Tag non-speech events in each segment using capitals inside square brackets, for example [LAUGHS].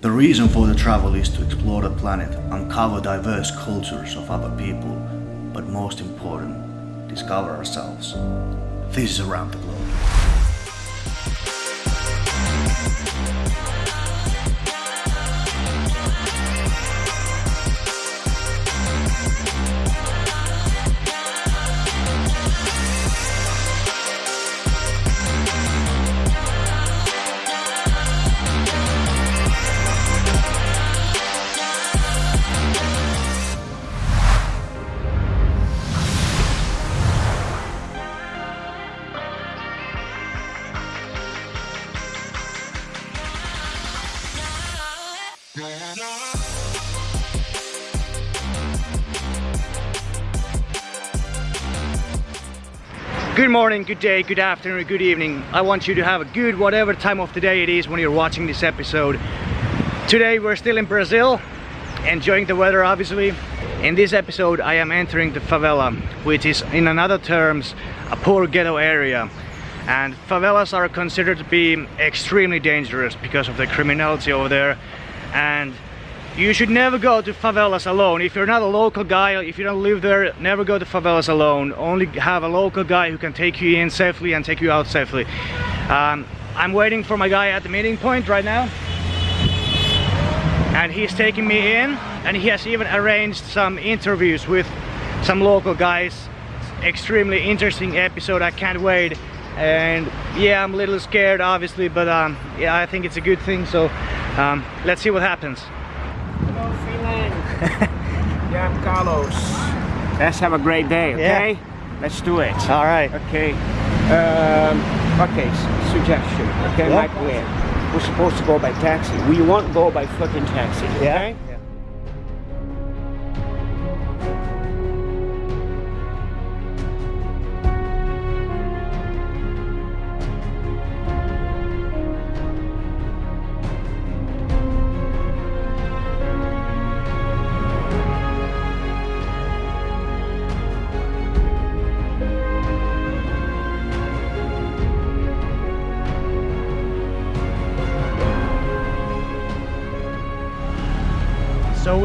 The reason for the travel is to explore the planet, uncover diverse cultures of other people, but most important, discover ourselves. This is Around the Globe. Good morning, good day, good afternoon, good evening. I want you to have a good whatever time of the day it is when you're watching this episode. Today we're still in Brazil, enjoying the weather obviously. In this episode I am entering the favela, which is in another terms a poor ghetto area. And favelas are considered to be extremely dangerous because of the criminality over there. And you should never go to favelas alone. If you're not a local guy, if you don't live there, never go to favelas alone. Only have a local guy who can take you in safely and take you out safely. Um, I'm waiting for my guy at the meeting point right now. And he's taking me in and he has even arranged some interviews with some local guys. Extremely interesting episode, I can't wait. And yeah, I'm a little scared obviously, but um, yeah, I think it's a good thing. So um, let's see what happens. Hello, Finland. yeah, [LAUGHS] I'm Carlos. Let's have a great day, okay? Let's do it. All right. Okay. Um, okay, suggestion. Okay, Yeah. my plan. We're supposed to go by taxi. We won't go by fucking taxi, okay? So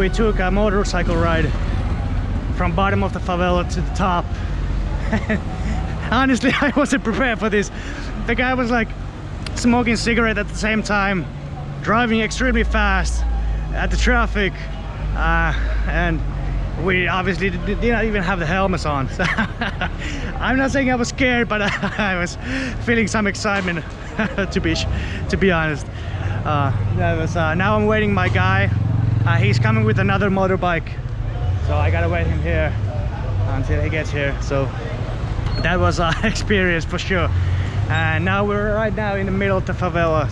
we took a motorcycle ride from bottom of the favela to the top. [LAUGHS] Honestly, [LAUGHS] I wasn't prepared for this. The guy was like smoking cigarette at the same time, driving extremely fast at the traffic, uh, and we obviously did, not even have the helmets on. So [LAUGHS] I'm not saying I was scared, but I was feeling some excitement to be to be honest. Uh, was, uh, now I'm waiting my guy. Uh, he's coming with another motorbike, so I gotta wait him here until he gets here. So that was an [LAUGHS] experience for sure. And now we're right now in the middle of the favelas.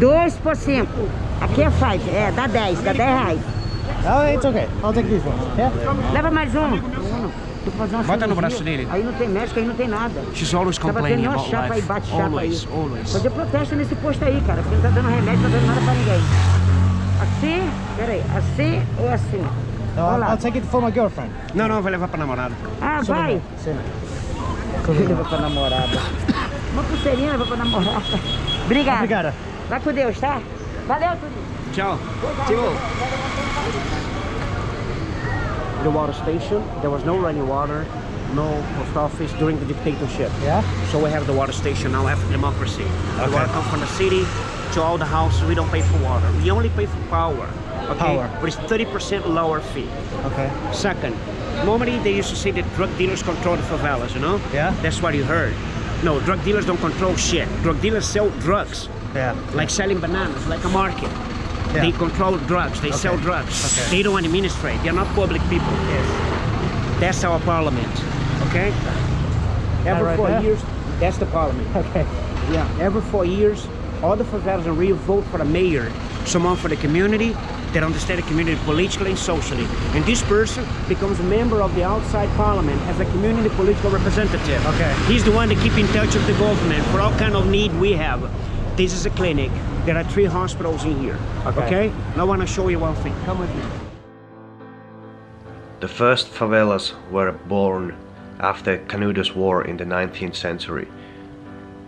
Dois por cinco. Aqui é five, é, dá 10, dá 10 reais. Oh, it's okay. I'll take these ones. Yeah. Leva mais um. Bota no braço dele. Aí não tem médico, aí não tem nada. She's always complaining about chapa aí, life. bate chapa Always, aí. always. Fazer protesto nesse posto aí, cara, porque não tá dando remédio, não tá dando nada pra ninguém. Assim, peraí, assim ou assim? No, Olha I'll, lá. I'll take it for my girlfriend. Não, não, vai levar pra namorada. Ah, vai. Sim. Leva pra namorada. Uma pulseirinha leva pra namorada. Obrigada. Obrigada. Vai com Deus, tá? Valeu, Turinho. Ciao. Timo. The water station, there was no running water, no post office during the dictatorship. Yeah. So we have the water station now after democracy. The Okay. water comes from the city to all the houses. We don't pay for water. We only pay for power. Okay? Power. But it's 30% lower fee. Okay. Second, normally they used to say that drug dealers control the favelas, you know? Yeah. That's what you heard. No, drug dealers don't control shit. Drug dealers sell drugs, Yeah. like selling bananas, like a market. Yeah. They control drugs. They sell drugs. Okay. They don't administrate. They're not public people. Yes. That's our parliament. Okay? Every right four there? years, that's the parliament. Okay. Yeah. Every four years, all the favelas in Rio vote for a mayor, someone for the community that understands the community politically and socially. And this person becomes a member of the outside parliament as a community political representative. Okay. He's the one that keep in touch with the government for all kind of need we have. This is a clinic. There are three hospitals in here. Okay. Okay? Now I want to show you one thing. Come with me. The first favelas were born after Canudos War in the 19th century.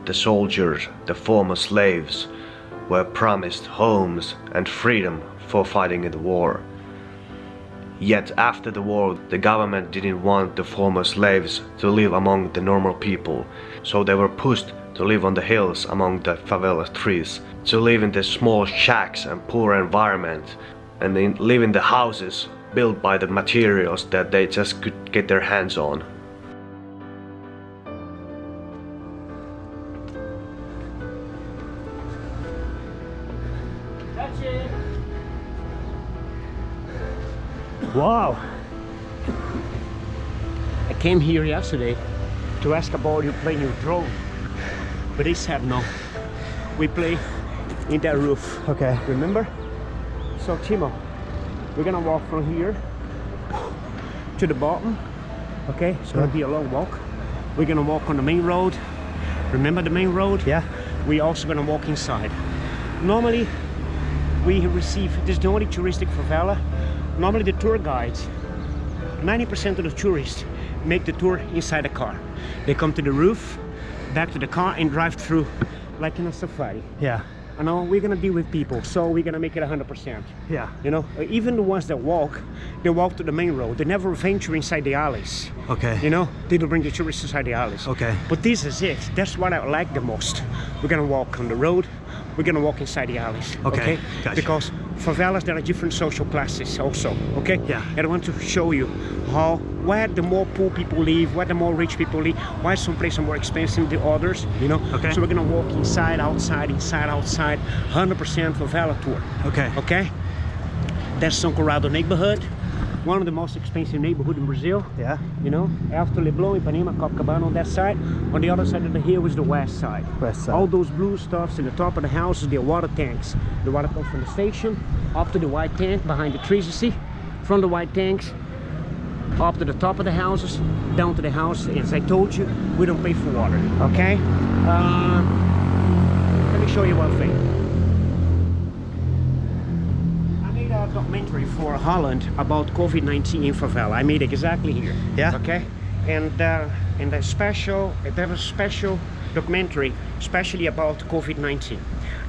The soldiers, the former slaves, were promised homes and freedom for fighting in the war. Yet after the war, the government didn't want the former slaves to live among the normal people, so they were pushed to live on the hills among the favela trees, to live in the small shacks and poor environment, and in, live in the houses built by the materials that they just could get their hands on. Wow. I came here yesterday to ask about you playing your drone, but they said no. We play in that roof. Okay. Remember? So Timo, we're gonna walk from here to the bottom. Okay, it's gonna be a long walk. We're gonna walk on the main road. Remember the main road? Yeah. We're also gonna walk inside. Normally, we receive, this is the only touristic favela. Normally the tour guides, 90% of the tourists make the tour inside the car. They come to the roof, back to the car and drive through like in a safari. Yeah. I know we're gonna deal with people, so we're gonna make it 100%. Yeah. You know, even the ones that walk, they walk to the main road. They never venture inside the alleys. Okay. You know, they don't bring the tourists inside the alleys. Okay. But this is it. That's what I like the most. We're gonna walk on the road. We're gonna walk inside the alleys. Okay, gotcha. Because favelas, there are different social classes also. Okay. Yeah. And I want to show you how where the more poor people live, where the more rich people live, why some places are more expensive than others. You know. Okay. So we're gonna walk inside, outside, inside, outside. 100% favela tour. Okay. Okay. That's São Conrado neighborhood. One of the most expensive neighborhood in Brazil Yeah. you know, after Leblon, Ipanema, Copacabana on that side. On the other side of the hill is the west side. West side. All those blue stuffs in the top of the houses, they're water tanks. The water comes from the station, up to the white tank behind the trees, you see? From the white tanks, up to the top of the houses, down to the house. As I told you, we don't pay for water, okay? Um, let me show you one thing. A documentary for Holland about COVID-19 in favela. I made exactly here. Yeah. Okay. And uh, and a special, there was a special documentary, especially about COVID-19.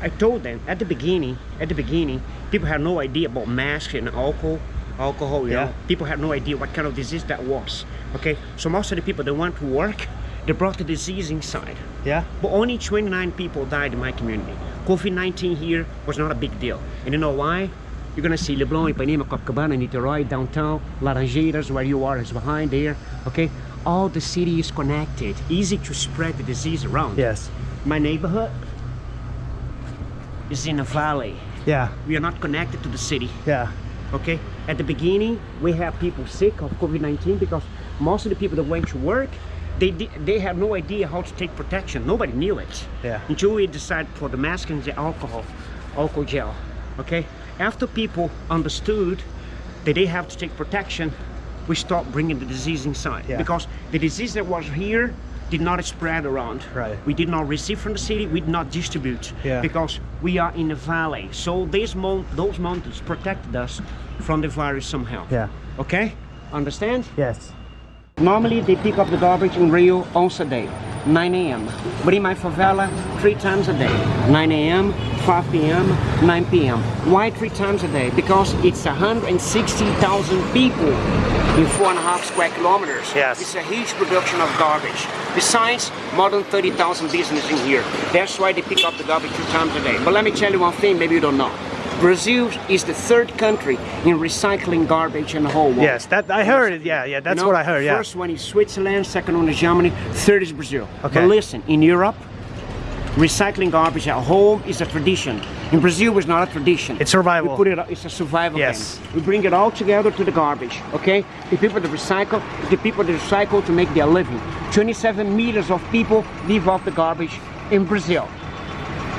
I told them at the beginning, at the beginning, people had no idea about masks and alcohol, alcohol. You Yeah. know, people had no idea what kind of disease that was. Okay. So most of the people that went to work, they brought the disease inside. Yeah. But only 29 people died in my community. COVID-19 here was not a big deal. And you know why? You're gonna see Leblon, Ipanema, Copacabana, Niterói, downtown, Laranjeiras, where you are is behind there, okay? All the city is connected, easy to spread the disease around. Yes. My neighborhood is in a valley. Yeah. We are not connected to the city Yeah. okay at the beginning we have people sick of covid-19 because most of the people that went to work they they had no idea how to take protection nobody knew it Yeah. until we decided for the mask and the alcohol alcohol gel okay after people understood that they have to take protection we stopped bringing the disease inside Yeah. because the disease that was here did not spread around Right. we did not receive from the city we did not distribute Yeah. because we are in a valley so these mon- those mountains protected us from the virus somehow Yeah. okay understand Yes. normally they pick up the garbage in rio once a day 9 a.m but in my favela three times a day. 9 a.m 5 p.m 9 p.m why three times a day? Because it's 160,000 people in four and a half square kilometers. Yes. it's a huge production of garbage. Besides more than 30,000 businesses in here. That's why they pick up the garbage two times a day. But let me tell you one thing maybe you don't know Brazil is the third country in recycling garbage in the whole world. Yes. That I heard it. Yeah. Yeah. That's You know, what I heard. Yeah. First one is Switzerland, second one is Germany, third is Brazil. Okay. But listen, in Europe, recycling garbage at home is a tradition. In Brazil, it's not a tradition. It's survival. We put it. It's a survival Yes. thing. We bring it all together to the garbage. Okay. The people that recycle, the people that recycle to make their living. 27 meters of people live off the garbage in Brazil.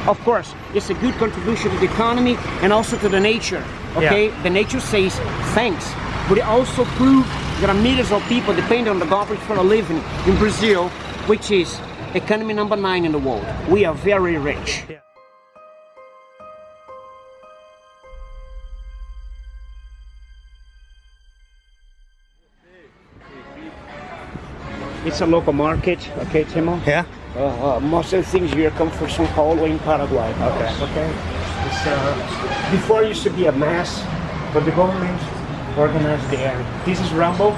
Of course, it's a good contribution to the economy and also to the nature. Okay, the nature says thanks, but it also proves there are millions of people depend on the garbage for a living in Brazil, which is economy number nine in the world. We are very rich. Yeah. It's a local market, okay, Timo? Yeah. Uh, uh, most of the things here come from São Paulo in Paraguay. Okay. Okay. It's, uh, before it used to be a mess, but the government organized the area. This is Rambo.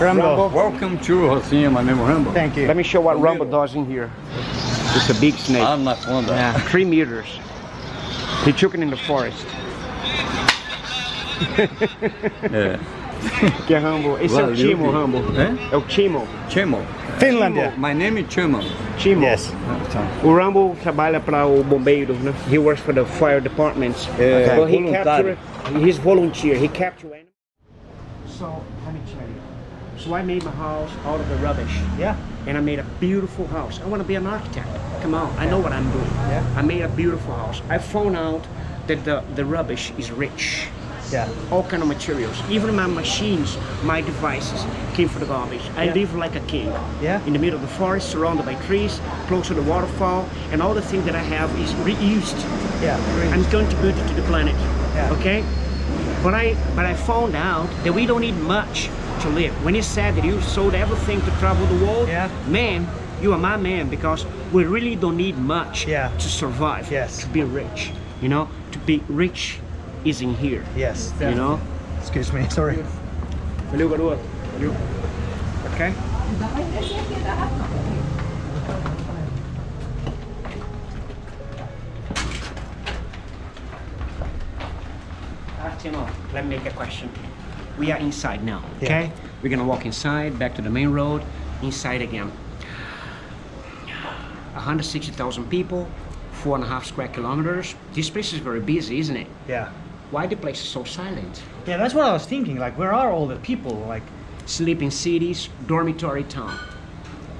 Rambo. Welcome to Rocinha, my name is Rambo. Thank you. Let me show what Rambo does in here. It's a big snake. I'm not fond of Yeah, three meters. He took it in the forest. [LAUGHS] É. [LAUGHS] Que é Rambo. Esse é o Valeu, Timo, filho. Rambo. É? É o Timo. Chemo. Finlandia. My name is Chemo. Timo. Yes. O Rambo trabalha para o bombeiro, né? He works for the fire department. É, uh, But he voluntário. captured, he's volunteer. He captured animals. So, let me tell you. So I made my house out of the rubbish. Yeah. And I made a beautiful house. I want to be an architect. Come on, I know what I'm doing. Yeah. I made a beautiful house. I found out that the, the rubbish is rich. Yeah. all kind of materials. Even my machines, my devices came from the garbage. I Yeah. live like a king. Yeah. In the middle of the forest, surrounded by trees, close to the waterfall, and all the things that I have is reused Yeah. and contributed to the planet. Yeah. Okay? But I but I found out that we don't need much to live. When he said that you sold everything to travel the world, Yeah. man, you are my man because we really don't need much Yeah. to survive. Yes. To be rich. You know? To be rich is in here. Yes. You know? Excuse me. [LAUGHS] Sorry. Valeu, garoto. Valeu. Okay? Ah, Timo, let me make a question. We are inside now, okay? We're gonna walk inside, back to the main road, inside again. 160,000 people, four and a half square kilometers. This place is very busy, isn't it? Yeah. Why the place is so silent? Yeah, that's what I was thinking. Like, where are all the people? Like, sleep in cities, dormitory town.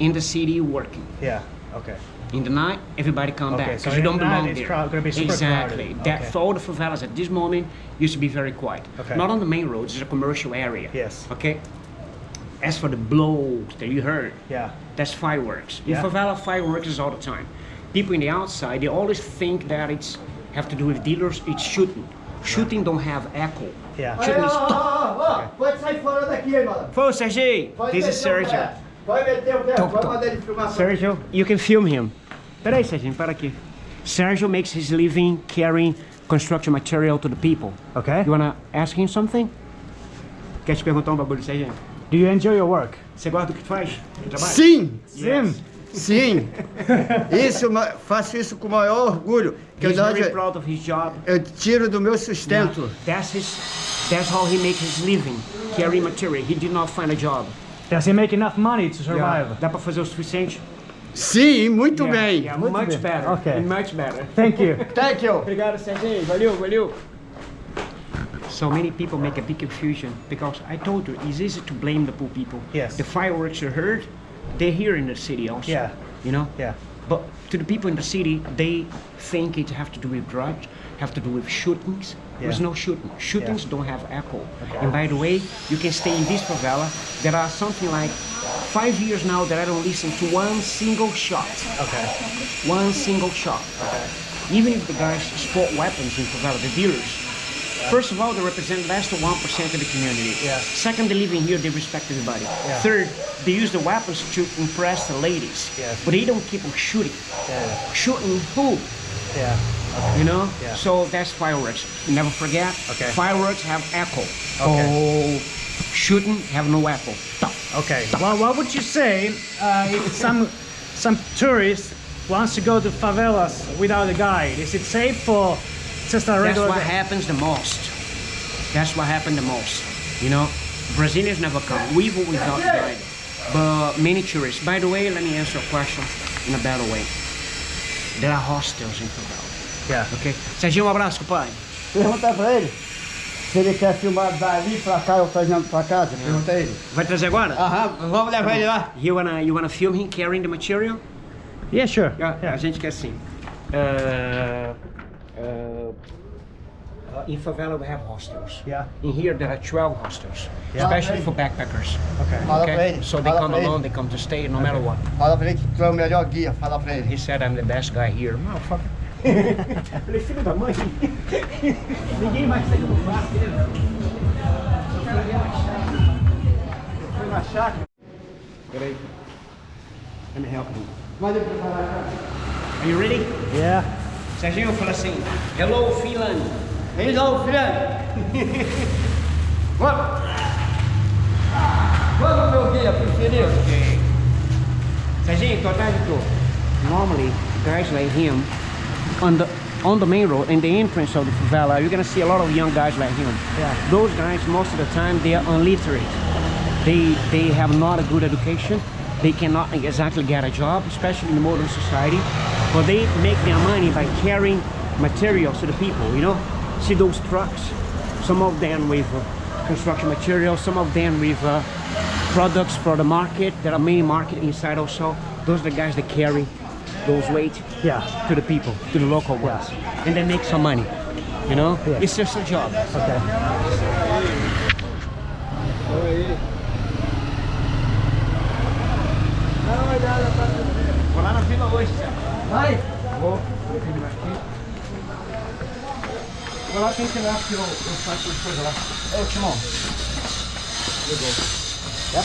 In the city, working. yeah. Okay. In the night, everybody come Okay, back so because you don't belong there. crowd- exactly. crowded. That Okay. all the favelas at this moment used to be very quiet. Okay. Not on the main roads. It's a commercial area. Yes. Okay. As for the blows that you heard, Yeah. that's fireworks. In Yeah. favela, fireworks is all the time. People in the outside, they always think that it's have to do with dealers. It's shooting. Shooting don't have echo. Yeah. Shooting is Pode sair fora daqui, hein, mano. Pô, Sergei, this is Sergio. Pode meter o pé. Tom. mandar ele filmar. Sergio, you can film him. Peraí, Serginho, para aqui. Sergio makes his living carrying construction material to the people. Okay. You wanna ask him something? Quer te perguntar um bagulho, Serginho? Do you enjoy your work? Você gosta do que faz? Sim, Sim. Sim. Isso, faço isso com o maior orgulho. Que eu, He's não- very proud of his job. eu tiro do meu sustento. That's his. That's how he makes his living, carrying material. He did not find a job. Does he make enough money to survive? Dá pra fazer o suficiente? Sim, muito Yeah, bem. Yeah, much bem. better. Okay. Much better. Thank you. [LAUGHS] Thank you. Obrigado, Serginho. Valeu, valeu. So many people make a big confusion because I told you it's easy to blame the poor people. Yes. The fireworks you heard, they're here in the city also. Yeah. You know? Yeah. But to the people in the city, they think it have to do with drugs, have to do with shootings. There's no shooting. Shootings don't have echo. And by the way, you can stay in this favela. There are something like five years now that I don't listen to one single shot. Okay. One single shot. Okay. Even if the guys sport weapons in favela, the dealers. First of all, they represent less than 1% of the community. Yeah. Second, they live in here, they respect everybody. Yeah. Third, they use the weapons to impress the ladies. Yes. But they don't keep on shooting. Yeah. Shooting who? Yeah. You know? Yeah. So that's fireworks. Never forget, Okay. fireworks have echo. Okay. Oh, shooting have no echo. Stop. Okay. Well, what would you say uh, if some some tourist wants to go to favelas without a guide? Is it safe or just a That's regular? what happens the most. That's what happened the most. You know, Brazilians never come. We will without guide. But many tourists. By the way, let me answer a question in a better way. There are hostels in favela. Yeah. Okay? Serginho, um abraço, pai. Pergunta pra ele se ele quer filmar dali pra cá ou trazendo pra casa. Pergunta a ele. Vai trazer agora? Aham, vamos levar ele lá. You wanna, you wanna film him carrying the material? Yeah, sure. Yeah, Yeah. A gente quer sim. Uh, uh, uh, in favela we have hostels. Yeah. In here there are 12 hostels, Yeah. especially for backpackers. Okay. Okay? So they come alone, they come to stay no matter what. Fala pra ele que tu é o melhor guia. Fala pra ele. He said I'm the best guy here. Motherfucker. Falei, filho da mãe. Ninguém mais tem no quarto Foi na chácara. Peraí. Let me help you. Pode preparar a casa. Are you ready? Yeah. Serginho fala assim, Hello Finland. Hello, friend. [LAUGHS] Vamos. Vamos, meu guia preferido. Okay. Serginho, tô atrás de tu. Normally, guys like him, on the on the main road, in the entrance of the favela, you're gonna see a lot of young guys like him. Yeah. Those guys, most of the time, they are illiterate. They they have not a good education. They cannot exactly get a job, especially in the modern society. But they make their money by carrying materials to the people. You know, see those trucks. Some of them with uh, construction materials, some of them with uh, products for the market. There are many market inside also. Those are the guys that carry those weight Yeah. to the people, to the local ones, and they make some money. You know, Yeah. it's just a job. Okay. Tem que lá, porque eu, eu faço as coisas lá. Ô, Timão. Ligou. É? Eu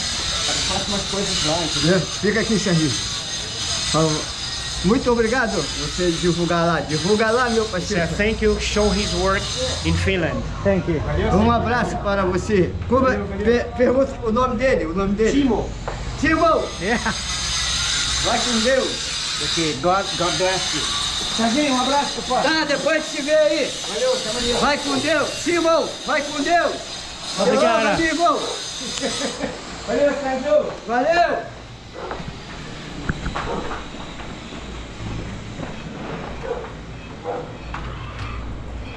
faço umas coisas lá, entendeu? É, Fica aqui, Serginho. Muito obrigado você divulgar lá. Divulga lá, meu So, parceiro. thank you, show his work in Finland. Thank you. Um abraço para você. Como, per- pergunta o nome dele, o nome dele. Timo. Timo, Yeah. vai com Deus. Okay, God, God bless you. Serginho, um abraço, papai. Tá, depois te vê aí. Valeu, tamo ali. Vai com Deus. Simão, vai com Deus. Obrigado. Simão. Valeu, Sérgio. Valeu.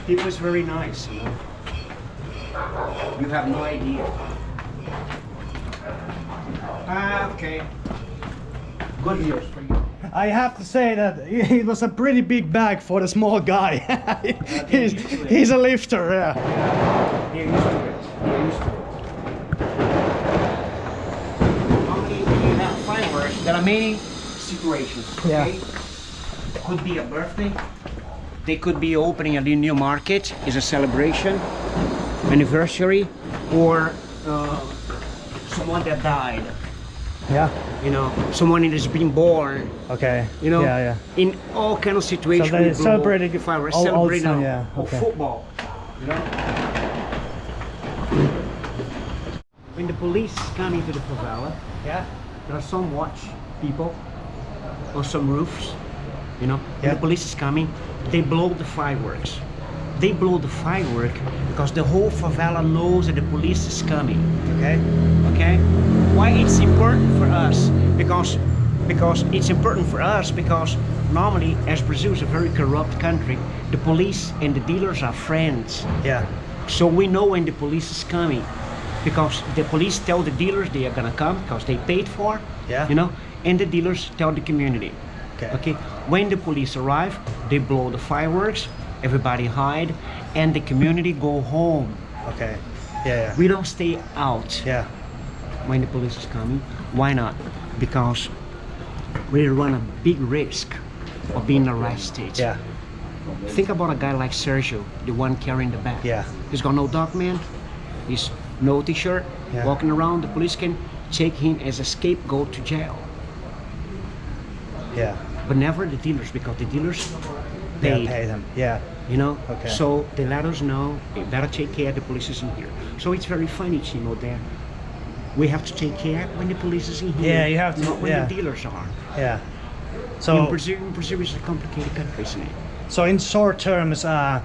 People is very nice, you know. You have no idea. Ah, okay. Good news for you. I have to say that it was a pretty big bag for the small guy. [LAUGHS] he's, he's a lifter, yeah. They're used to it. They're used to it. Normally, when you have fireworks, there are many situations. Yeah. Could be a birthday. They could be opening a new market. Is a celebration, anniversary, or uh, someone that died. Yeah. You know, someone that has been born. Okay. You know, Yeah, yeah. in all kind of situations. So they we blow celebrating fireworks, all- all celebrating time, yeah, okay. football. You know. When the police come into the favela, Yeah. there are some watch people on some roofs. You know, Yeah. when the police is coming, they blow the fireworks. They blow the firework because the whole favela knows that the police is coming Okay. okay why it's important for us because because it's important for us because normally as brazil is a very corrupt country the police and the dealers are friends Yeah. so we know when the police is coming because the police tell the dealers they are gonna come because they paid for Yeah. you know and the dealers tell the community Okay. okay when the police arrive they blow the fireworks everybody hide and the community go home Okay. Yeah, yeah. we don't stay out Yeah. When the police is coming. Why not? Because we run a big risk of being arrested. Yeah. Think about a guy like Sergio, the one carrying the bag. Yeah. He's got no document, he's no t-shirt, Yeah. walking around. The police can take him as a scapegoat to jail. Yeah. But never the dealers because the dealers Yeah. Pay them. Yeah. You know? Okay. So they let us know, they better take care, the police is in here. So it's very funny, Chimo, there. We have to take care when the police is in here. Yeah, you have to- Not when yeah. the dealers are. Yeah. in So, Brazil, in Brazil is a complicated country, isn't it? so in short terms, uh,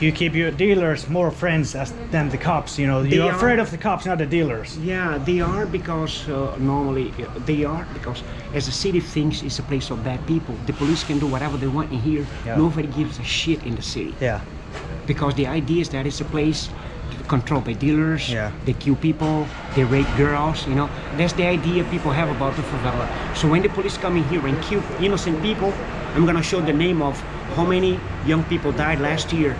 you keep your dealers more friends as than the cops. You know, They you're are- afraid of the cops, not the dealers. Yeah, they are because uh, normally uh, they are because as the city thinks it's a place of bad people, the police can do whatever they want in here. Yeah. Nobody gives a shit in the city Yeah. because the idea is that it's a place controlled by dealers. Yeah. They kill people, they rape girls. You know, that's the idea people have about the favela. So when the police come in here and kill innocent people, I'm gonna show the name of how many young people died last year.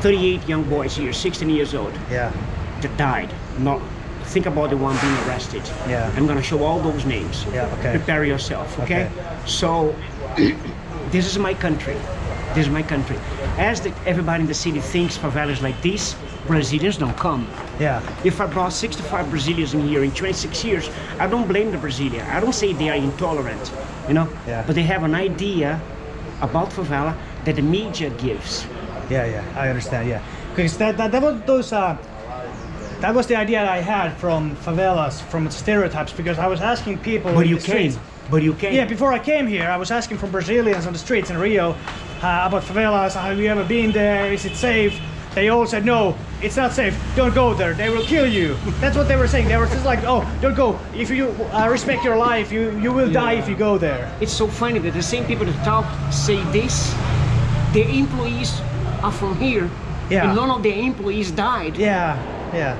38 young boys here, 16 years old Yeah. that died. Not think about the one being arrested. Yeah. I'm gonna show all those names. Yeah, okay. Prepare yourself, okay? Okay. So [COUGHS] this is my country. This is my country. As the, everybody in the city thinks favelas like this, Brazilians don't come. Yeah. If I brought 65 Brazilians in here in 26 years, I don't blame the Brazilian. I don't say they are intolerant. you know. Yeah. But they have an idea about favela that the media gives. Yeah, yeah, I understand. Yeah, because that that, that was those. Uh, that was the idea I had from favelas, from stereotypes. Because I was asking people. But you came. streets- But you came. Yeah, before I came here, I was asking from Brazilians on the streets in Rio uh, about favelas. Have you ever been there? Is it safe? They all said no, it's not safe. Don't go there. They will kill you. That's what they were saying. They were just like, oh, don't go. If you uh, respect your life, you you will die if you go there. It's so funny that the same people that talk say this, their employees are from here, Yeah. and none of their employees died. Yeah, yeah,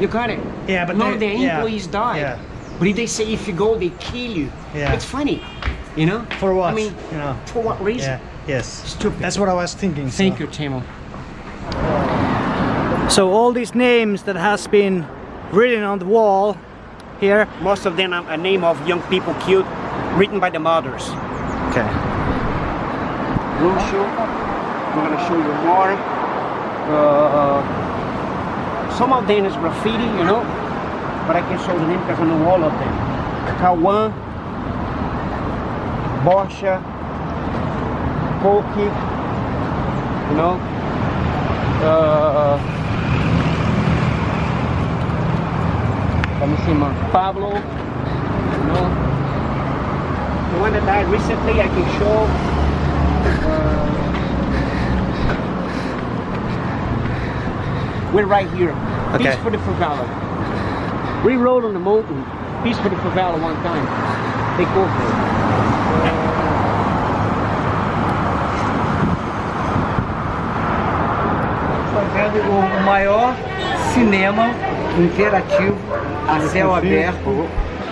You got it? Yeah, but none they- of their yeah, employees died. yeah. But if they say if you go, they kill you. Yeah. It's funny, you know. For what? I mean, you know. for what reason? Yeah. Yes. Stupid. That's what I was thinking. so. Thank you, Timo. So all these names that has been written on the wall here. Most of them are a name of young people killed, written by the mothers. Okay. Show. I'm gonna show you more. Uh, some of them is graffiti, you know, but I can show the name because I know all of them. Kawan, Borsha, Koki, you know. Uh, let me see, man. Pablo, you know. The one that died recently, I can show. Uh, we're right here. Okay. Peace for the favela. We rode on the mountain. Peace for the favela one time. Take over. fazendo o, o maior cinema interativo a céu aberto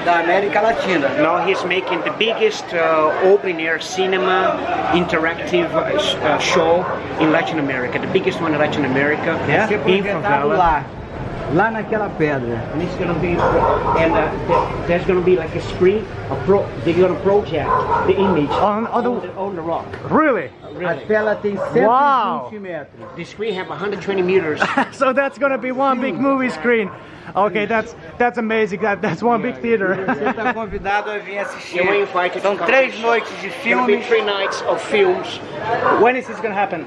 da América Latina. Now he's making the biggest uh, open air cinema interactive uh, uh, show in Latin America, the biggest one in Latin America, ser in favela. lá, lá naquela pedra. And it's gonna be, and uh, there's gonna be like a screen, a pro, they're gonna project the image On- on, the, on the rock. Really? A tela tem 120 Uau! metros. The screen have 120 meters. [LAUGHS] so that's gonna be one big movie screen. Okay, that's that's amazing. That that's one big theater. Você está [LAUGHS] convidado a vir assistir. São to três to- noites de filmes. three nights of films. when is this gonna happen?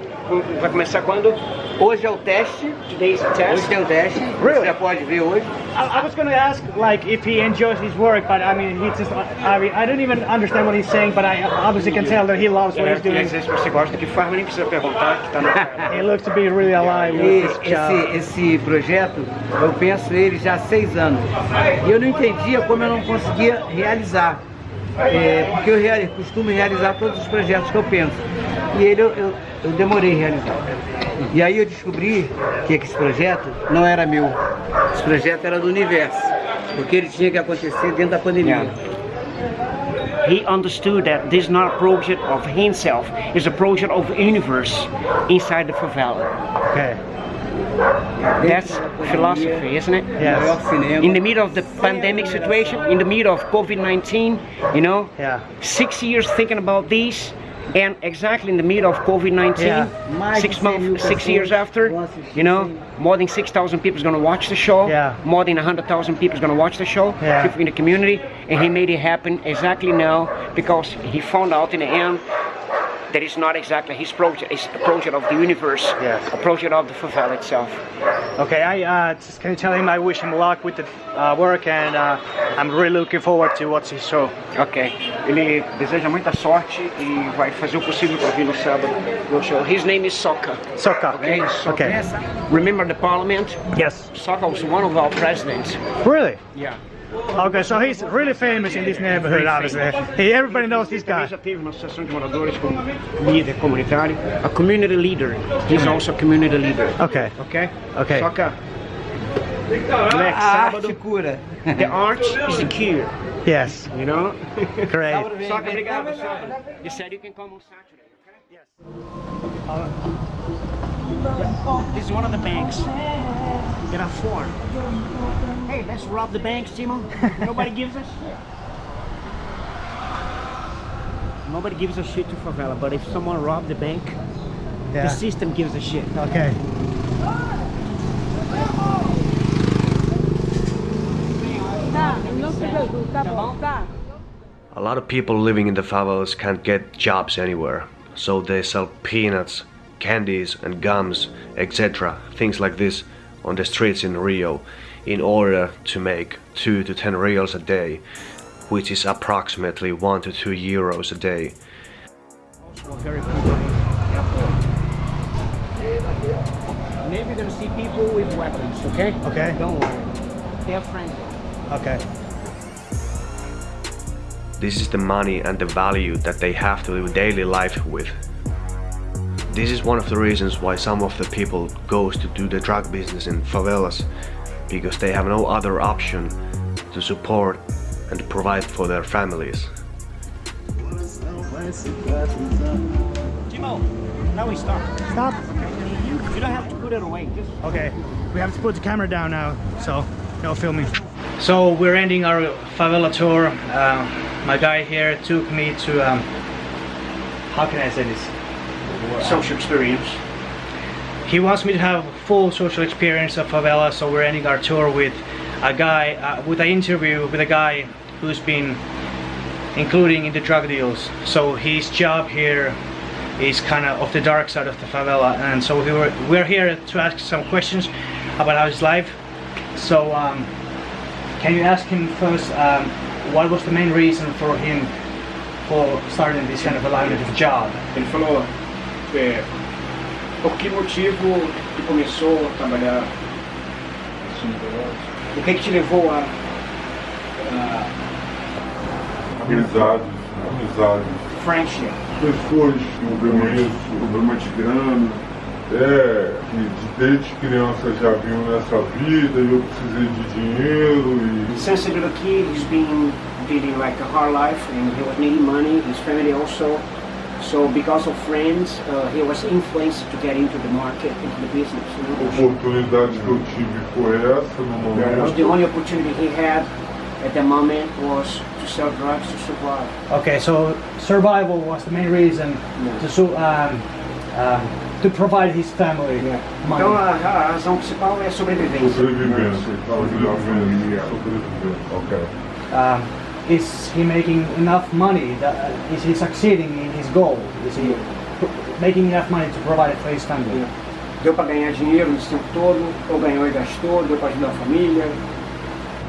Vai começar quando? Hoje é o teste. Today's the Hoje test. tem o teste. Really? Você já pode ver hoje. I, I was gonna ask like if he enjoys his work, but I mean he just I mean I don't even understand what he's saying, but I obviously can tell that he loves what he's Quer doing. se você gosta do que faz, mas nem precisa perguntar, que tá no... [LAUGHS] He looks to be really alive E with this job. esse, esse projeto, eu penso ele já há seis anos. E eu não entendia como eu não conseguia realizar. É, porque eu rea- costumo realizar todos os projetos que eu penso. E ele eu, eu, eu demorei a realizar. E aí eu descobri que esse projeto não era meu. Esse projeto era do universo. Porque ele tinha que acontecer dentro da pandemia. He understood that this is not a project of himself, it's a project of the universe inside the favela. Okay. That's philosophy, isn't it? O Yes. maior cinema. In the middle of the pandemic situation, in the middle of COVID-19, you know, Yeah. six years thinking about this, and exactly in the middle of COVID-19, Yeah. Six de 100 mil months, six years after, you know, more than 6,000 people is going to watch the show. Yeah. More than 100,000 people is going to watch the show. Yeah. People in the community, and he made it happen exactly now because he found out in the end that it's not exactly his project. It's a project of the universe. Yes. A project of the favela itself. Okay, I uh, just can you tell him I wish him luck with the uh, work and uh, I'm really looking forward to watch his show. Ok. Ele deseja muita sorte e vai fazer o possível para vir no sábado no show. His name is Soka. Sokka. Okay. Okay. Remember the parliament? Yes. Soka was one of our presidents. Really? Yeah. Okay, so he's really famous in this neighborhood, obviously. Hey, everybody knows this guy. Ele já teve associação de moradores como líder comunitário. A community leader. He's mm-hmm. also a community leader. Okay. Ok? Okay. Soka. Next A arte sábado. cura. The art is the cure. Yes. You know? [LAUGHS] Great. Soka, obrigado. You said you can come on Saturday. Okay? Uh, Oh, this is one of the banks. There are four. Hey, let's rob the banks, Timo. Nobody gives a shit. Nobody gives a shit to favela, but if someone robbed the bank, the system gives a shit. Okay. A lot of people living in the favelas can't get jobs anywhere, so they sell peanuts, candies and gums, etc., things like this on the streets in Rio in order to make 2 to 10 reals a day, which is approximately 1 to 2 euros a day. Also very friendly. Maybe you're gonna see people with weapons, okay? Okay. Don't worry. They're friendly. Okay. This is the money and the value that they have to live daily life with. This is one of the reasons why some of the people goes to do the drug business in favelas because they have no other option to support and provide for their families. Timo, now we stop. Stop. You don't have to put it away. Just Okay, we have to put the camera down now, so no filming. So we're ending our favela tour. Uh, my guy here took me to, um, how can I say this? Social experience. He wants me to have full social experience of favela, so we're ending our tour with a guy, uh, with an interview with a guy who's been including in the drug deals. So his job here is kind of of the dark side of the favela, and so we were we're here to ask some questions about how his life. So um, can you ask him first um, what was the main reason for him for starting this kind of a of job? Ele falou é, por que motivo que começou a trabalhar assim, O que, que te levou a Amizades, amizades. friendship? Pessoas que eu conheço, problema de grana? é, que de- desde criança já vinham nessa vida e eu precisei de dinheiro e Since a little kid, he's been leading like a hard life, and he was needing money. His family also. So because of friends, uh, he was influenced to get into the market, into the business. a You know? oportunidade que eu tive foi essa no Because momento. the only opportunity he had at the moment was to sell drugs to survive. Okay, so survival was the main reason Yeah. to su- um, um, to provide his family money. Então a, a razão principal é a sobrevivência. Sobrevivendo, sobrevivendo, sobrevivendo. Ok. Um, is he making enough money? That, uh, is he succeeding in his goal? Is he making enough money to provide for his family? Deu para ganhar dinheiro nesse tempo todo, ou ganhou e gastou, deu para ajudar a família.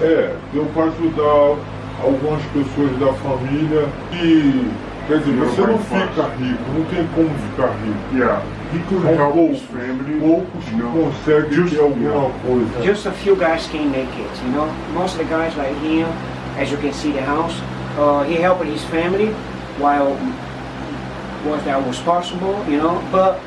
É, deu para ajudar algumas pessoas da família e, quer dizer, você não fica rico, não tem como ficar rico. Yeah. He could São help poucos, family. poucos que No. conseguem Just- ter alguma yeah. coisa. Just a few guys can make it, you know. Most of the guys like him, as you can see the house, uh, he helped his family while was that was possible, you know. But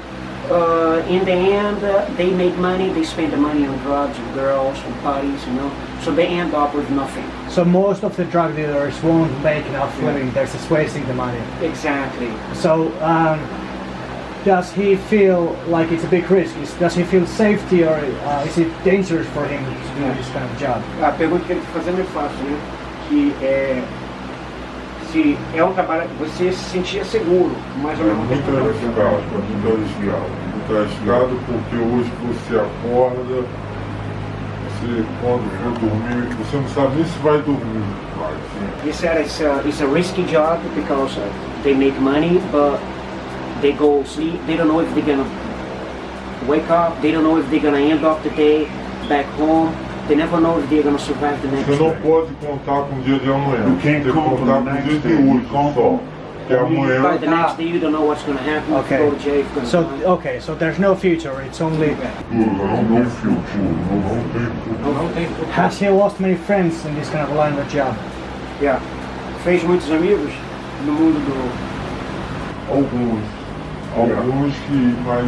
uh, in the end, uh, they make money. They spend the money on drugs and girls and parties, you know. So they end up with nothing. So most of the drug dealers won't make enough living. They're just wasting the money. Exactly. So um, does he feel like it's a big risk? Is, does he feel safety or uh, is it dangerous for him to do this kind of job? A pergunta que ele está fazendo é fácil, né? Que é se é um trabalho que você se sentia seguro, mas ao É mesmo muito tempo arriscado, muito arriscado. Muito arriscado porque hoje você acorda, você quando for dormir, você não sabe nem se vai dormir. Mas, He said it's a, it's a risky job because uh, they make money, but they go sleep. They don't know if they're gonna wake up. They don't know if they're gonna end up the day back home. They never know if they're gonna survive the next Você não day. pode contar com o dia de amanhã. You can't tem count on contar the com o next dia day. de hoje count só. on- Que amanhã By the next day, you don't know what's gonna happen. If Okay. you go to jail, you're So die. okay, so there's no future. It's only. não, não filtro, não, não tem futuro. Não. Has he lost many friends in this kind of line of job? Yeah. Fez muitos amigos no mundo do. Alguns. Alguns que, mas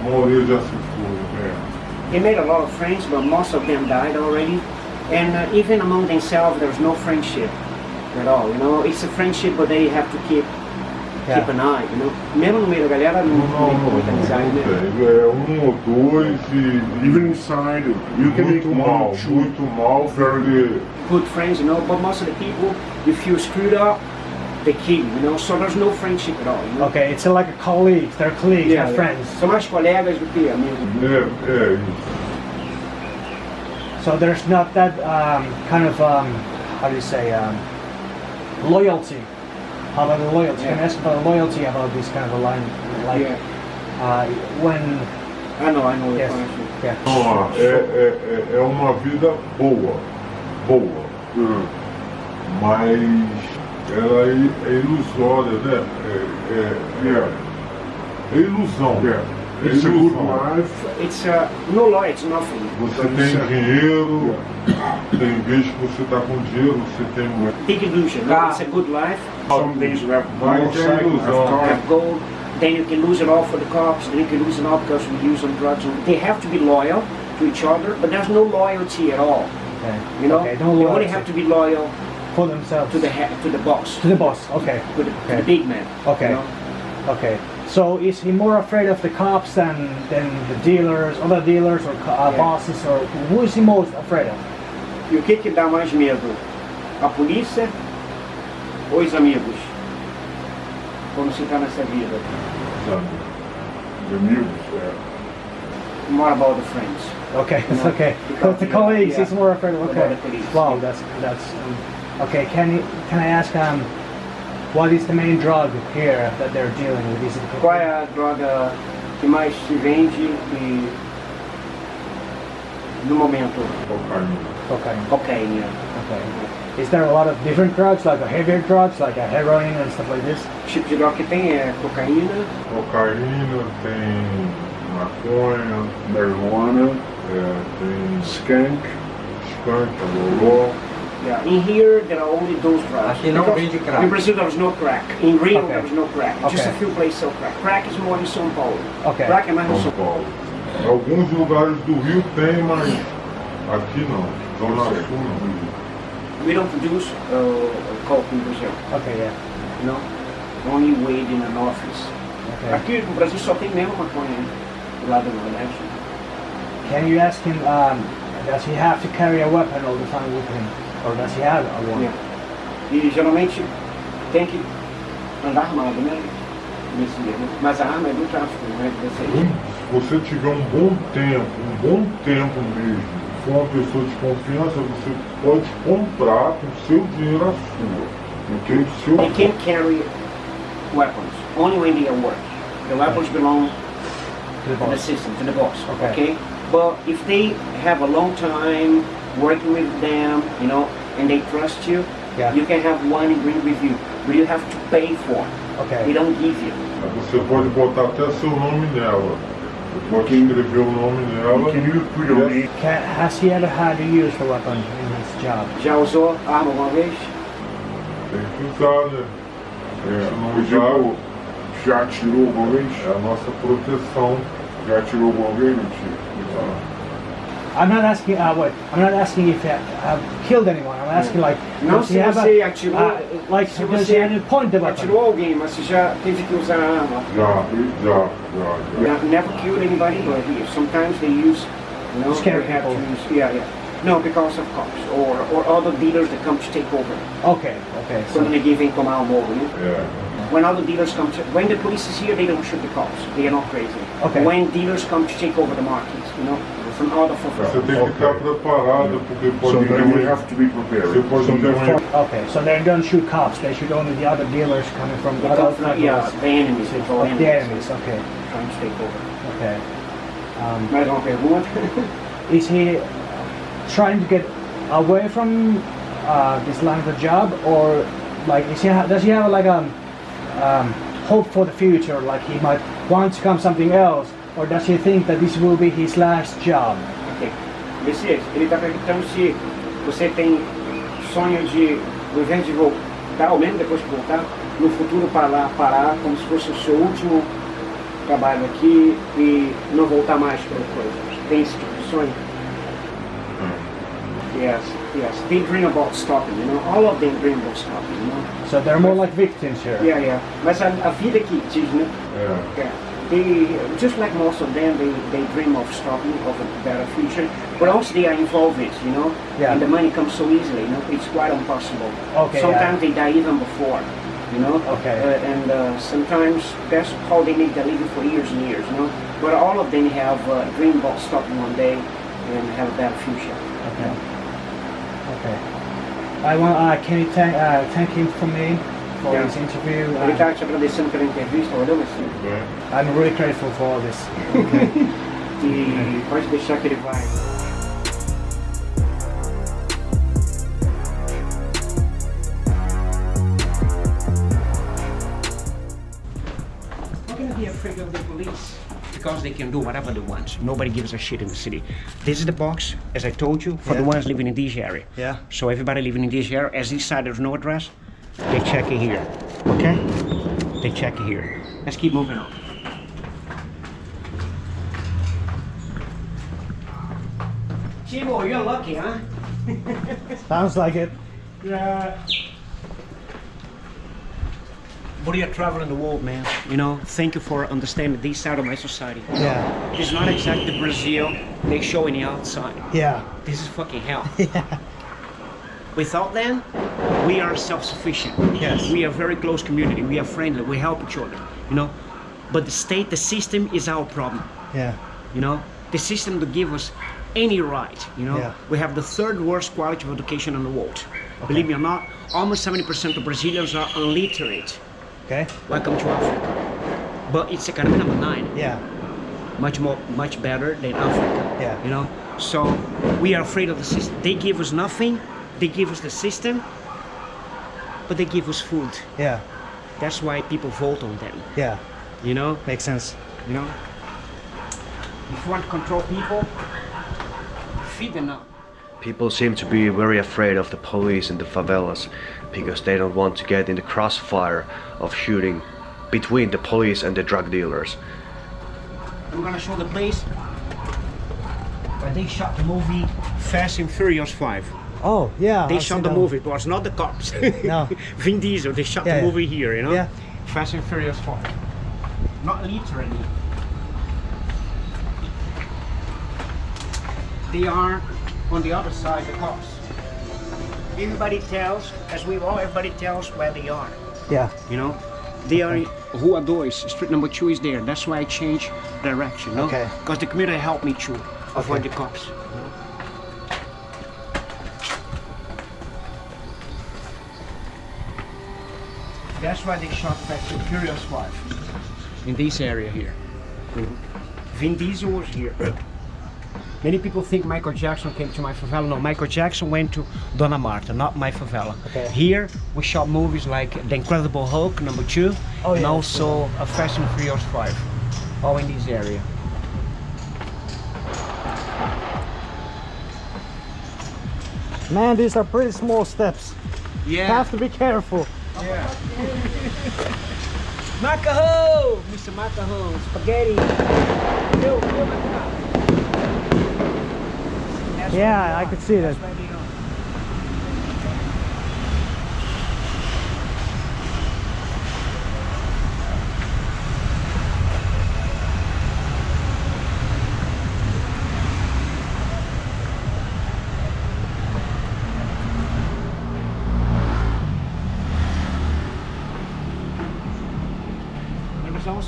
a maioria já se foi. He made a lot of friends, but most of them died already. And uh, even among themselves, there's no friendship at all. You know, it's a friendship, but they have to keep Yeah. keep an eye. You know, mesmo no meio da galera não, Não, não não, tem muita amizade, não né? É um ou dois e Even inside, you can make muito one, mal, two, muito mal, porque Good friends, you know. But most of the people, if you screwed up, they kill you. You know, so there's no friendship at all. You know? Okay, it's like a colleague. They're colleagues, Yeah, not yeah. friends. São mais colegas do que amigos. é, é isso. So there's not that um, kind of um, how do you say um, loyalty. How about the loyalty? Can I Yeah. ask about loyalty about this kind of a line? Like Yeah. uh, when I know, I know. yes, Yes. yeah. Ó, é, é, é- é uma vida boa, boa. Mas ela é, é ilusória, né? É, é, é, é ilusão. É It's a good life. It's uh, no law, it's nothing. Você tem dinheiro, tem vez que você tá com dinheiro, você tem Big illusion. No? It's a good life. Some days you have é motorcycle, ilusão. have gold, then you can lose it all for the cops, then you can lose it all because we use on drugs. They have to be loyal to each other, but there's no loyalty at all. Okay. You know, okay, no they loyalty only have to be loyal for themselves to the head, to the boss, to the boss. Okay, to the, to Okay. the big man. Okay. You know? okay. So is he more afraid of the cops than than the dealers, other dealers, or uh, Yeah. bosses, or who is he most afraid of? E o que que dá mais medo? A polícia ou os amigos? Quando você está nessa vida? sabe? The amigos, é. More about the friends. Okay, it's [LAUGHS] No, okay. because, the colleagues, yeah. he's more afraid of. Okay. the police? Wow, that's that's um, okay. Can you can I ask um, what is the main drug here that they're dealing with? Is it Qual é a droga que mais se vende e no momento? Cocaína. cocaine? Cocaína. Okay. Is there a lot of different drugs, like a heavier drugs, like a heroin and stuff like this? O tipo de droga que tem é cocaína, Cocaína, tem maconha, Marijuana, é, tem skunk. skunk, loló. Yeah, in here there are only those drugs. Aqui não Because vende crack. In Brazil there was no crack. In Rio Okay. there was no crack. Just a few places sell crack. Crack is more in São Paulo. Okay. Crack é mais no São São Paulo. Alguns lugares do Rio tem, mas aqui não. Zona Sul não. We don't produce uh, coke in Brazil. Okay, yeah. No? Only weed in an office. Okay. Aqui no Brasil só tem mesmo maconha né? do lado do Nordeste. Can you ask him? Um, does he have to carry a weapon all the time with him, or does he have a one? Yeah. E geralmente tem que andar armado, né? Nesse mesmo. Mas a arma é do tráfico, é aí. Se você tiver um bom tempo, um bom tempo mesmo, for uma pessoa de confiança, você pode comprar com seu dinheiro a sua. Porque o seu. They can't carry weapons, only when they are work. The weapons belong To the the system, to the boss, Okay. okay? But if they have a long time working with them, you know, and they trust you, Yeah. you can have one bring with you, but you have to pay for it. They Okay. don't give you. Você pode botar até seu nome nela. Você pode escrever o nome nela. Can you put your name? Can, has he ever had to use the weapon in his job? Já usou arma alguma vez? Tem que usar, né? É, Se não usar, já atirou alguma vez? é a nossa proteção. Já atirou alguma vez? Não tira. I'm not asking. Uh, wait. I'm not asking if he have killed anyone. I'm asking like. Não does he se have você a, atirou, uh, like se você he have to point the weapon? atirou alguém, mas você já teve que usar a arma. Já, já, já, já. Never killed anybody, but sometimes they use, you know, Scare they have to people. use, yeah, yeah. No, because of cops or, or other dealers that come to take over. Okay. Okay. Quando So, ninguém vem tomar o morro, né? É. When other dealers come to, when the police is here, they don't shoot the cops. They are not crazy. Okay. When dealers come to take over the markets, you know, from other Você fulfillment. tem que estar preparado, porque So pode then you ter have to be prepared. Você pode So ter um okay. So they don't shoot cops. They shoot only the other dealers coming from The other come from, yeah, the enemies, they call Of the enemies, enemies. Okay. trying to take over. Okay. Um, Mais uma pergunta? is he trying to get away from uh, this line of the job, or like is he ha- does he have like a um, hope for the future? Like he might want to come something else, or does he think that this will be his last job? Ok. Messias, ele está perguntando se você tem sonho de, ao invés de voltar, ou mesmo depois de voltar, no futuro parar, parar como se fosse o seu último trabalho aqui e não voltar mais para coisa. Tem esse tipo de sonho? Yes, yes. They dream about stopping, you know. All of them dream about stopping, you know. So they're more like victims here. Yeah, yeah. Mas a, a vida que diz, né? É. Yeah. They, just like most of them, they, they dream of stopping, of a better future. But also they are involved, you know? Yeah. And the money comes so easily, you know? It's quite impossible. Okay, Sometimes they die even before, you know? Okay. Uh, and uh, sometimes that's how they make their living for years and years, you know? But all of them have a dream about stopping one day and have a better future. Okay. Okay. I want. Uh, can you thank uh, thank him for me for Yeah. this interview? Ele tá te agradecendo pela entrevista, valeu, I'm really grateful for all this. E pode deixar que ele vai. Gonna be afraid of the police because they can do whatever they want. Nobody gives a shit in the city. This is the box, as I told you, for the ones living in this area. Yeah. So everybody living in this area, as this side there's no address, they check it here. Okay? They check it here. Let's keep moving on. Timo, you're lucky, huh? [LAUGHS] Sounds like it. Yeah. But you're traveling the world, man. You know, thank you for understanding this side of my society. Yeah. It's not exactly Brazil they show in the outside. Yeah. This is fucking hell. [LAUGHS] Yeah. Without them, we are self-sufficient. Yes. We are very close community. We are friendly. We help each other. You know, but the state, the system is our problem. Yeah. You know, the system to give us any right. You know, Yeah. we have the third worst quality of education in the world. Believe me or not, almost 70% of Brazilians are illiterate. Okay. Welcome to Africa. But it's economy number nine. Yeah. Much more, much better than Africa. Yeah. You know, so we are afraid of the system. They give us nothing. They give us the system, but they give us food. Yeah. That's why people vote on them. Yeah. You know, Makes sense. you know. If you want to control people, feed them up. People seem to be very afraid of the police in the favelas because they don't want to get in the crossfire of shooting between the police and the drug dealers. I'm gonna show the place where they shot the movie Fast and Furious 5. Oh yeah. They I've shot the that movie, it was not the cops. No. [LAUGHS] Vin Diesel, they shot Yeah, the yeah. movie here, you know? Yeah. Fast and Furious 5. Not literally. They are on the other side, the cops. Everybody tells, as we all, everybody tells where they are. Yeah. You know, they are in Rua 2, street number 2 is there. That's why I changed direction, no? Okay. Because the community helped me to avoid Okay. the cops. That's why they shot Fast and Furious 5. In this area here. Mm-hmm. Vin Diesel was here. [COUGHS] Many people think Michael Jackson came to my favela. No, Michael Jackson went to Dona Marta, not my favela. Okay. Here we shot movies like The Incredible Hulk, number two, Oh, and yeah, also a Fast and Furious 5. All in this area. Man, these are pretty small steps. Yeah. Have to be careful. [LAUGHS] Macaho! Mr. Macaho, spaghetti. Yeah, I could see that.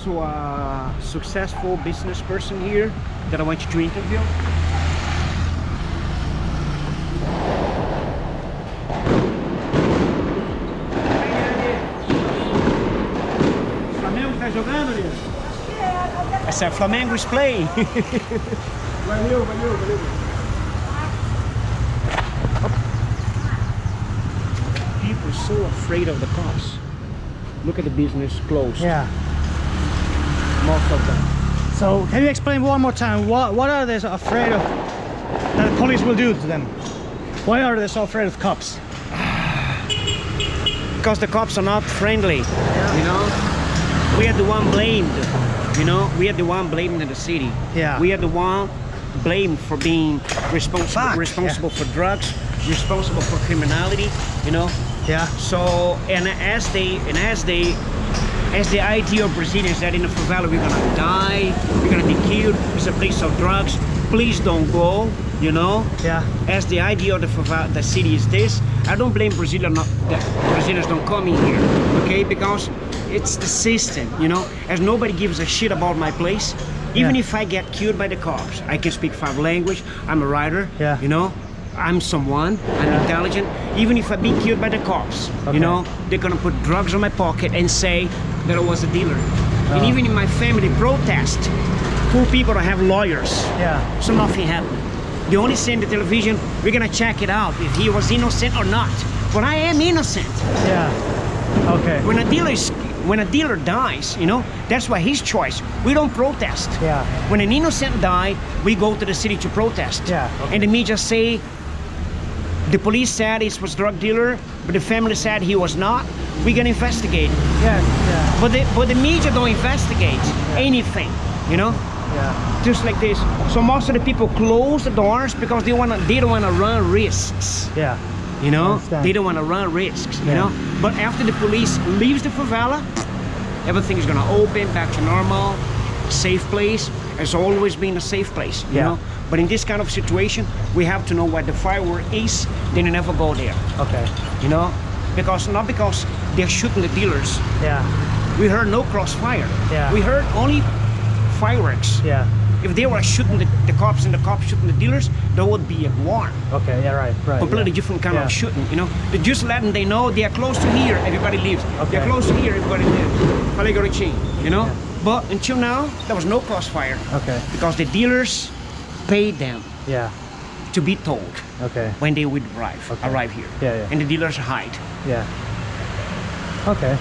Also a successful business person here that I want you to interview. Flamengo tá jogando, Lino? I said Flamengo is playing. [LAUGHS] valeu, valeu, valeu. People are so afraid of the cops. Look at the business closed. Yeah. Most of them. So can you explain one more time what what are they so afraid of that the police will do to them? Why are they so afraid of cops? [SIGHS] because the cops are not friendly you know we are the one blamed you know we are the one blamed in the city Yeah. we are the one blamed for being responsible Fuck, responsible for drugs responsible for criminality you know Yeah. so and as they and as they as the idea of Brazilians that in the favela we're gonna die we're gonna be killed it's a place of drugs please don't go you know Yeah. as the idea of the favela, the city is this, I don't blame Brazilian not that Brazilians don't come in here, okay? Because it's the system, you know. As nobody gives a shit about my place, even Yeah. if I get killed by the cops, I can speak five language. I'm a writer, Yeah. you know. I'm someone, I'm intelligent. Even if I be killed by the cops, Okay. you know, they're gonna put drugs on my pocket and say that I was a dealer. And oh. even in my family protest, poor people have lawyers. Yeah. So nothing happened. They only say in the television, we're gonna check it out if he was innocent or not. But I am innocent. Yeah. Okay. When a dealer is, when a dealer dies, you know, that's why his choice. We don't protest. Yeah. When an innocent die, we go to the city to protest. Yeah, okay. And the media say the police said he was drug dealer, but the family said he was not. We can investigate. Yeah. Yeah. But the but the media don't investigate anything, you know? Yeah. Just like this. So most of the people close the doors because they wanna they don't wanna run risks. Yeah. You know, they don't want to run risks. You Yeah. know, but after the police leaves the favela, everything is gonna open back to normal, safe place. Has always been a safe place. You Yeah. know, but in this kind of situation, we have to know where the firework is. Then you never go there. Okay. You know, because not because they're shooting the dealers. Yeah. We heard no crossfire. Yeah. We heard only fireworks. Yeah. If they were shooting the, the cops and the cops shooting the dealers, there would be a war Okay. Yeah. Right. Right. completely yeah. different kind Yeah. of shooting, you know. They just letting they know they are close to here, everybody leaves. Okay. They're close to here, everybody leaves. Falei garotinho, you know. Yeah. But until now, there was no crossfire Okay. because the dealers paid them Yeah. to be told Okay. when they would arrive, Okay. arrive here. Yeah, yeah. And the dealers hide. Yeah. Okay.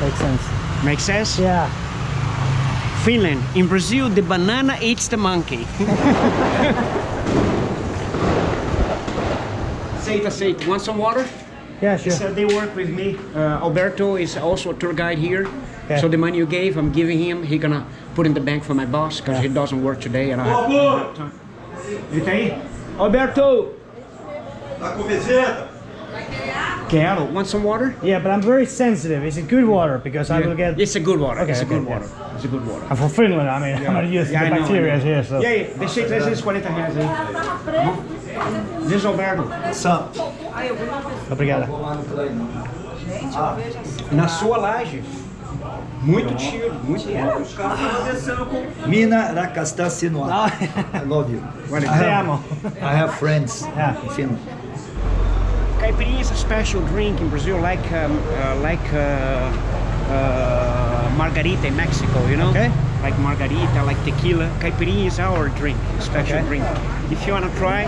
Makes sense. Make sense? Yeah. Finland. In Brazil, the banana eats the monkey. [LAUGHS] Seita, Seita, want some water? Yeah. Sure. So they work with me. Uh, Alberto is also a tour guide here. Okay. So the money you gave, I'm giving him. He gonna put in the bank for my boss because he doesn't work today. And I have, I have time. Ele tá aí? Alberto! Tá com visita? Quero. Want some water? Yeah, but I'm very sensitive. Is it good water? Because I will get. It's a good water. Okay, it's a okay, good yeah. water. It's a good water. I'm from Finland. I mean, [LAUGHS] I'm not used to Yeah, the bacteria know. here, so. E aí, deixei 340 reais aí. Tá bom? Diz Alberto. Obrigada. Na sua laje. Muito tiro, muito tiro. Mina Rakasta Sinua. I love you. I have. I have friends Yeah. in Finland. Caipirinha is a special drink in Brazil, like um, uh, like uh, uh, margarita in Mexico, you know? Okay. Like margarita, like tequila. Caipirinha is our drink, special Okay. drink. If you wanna try,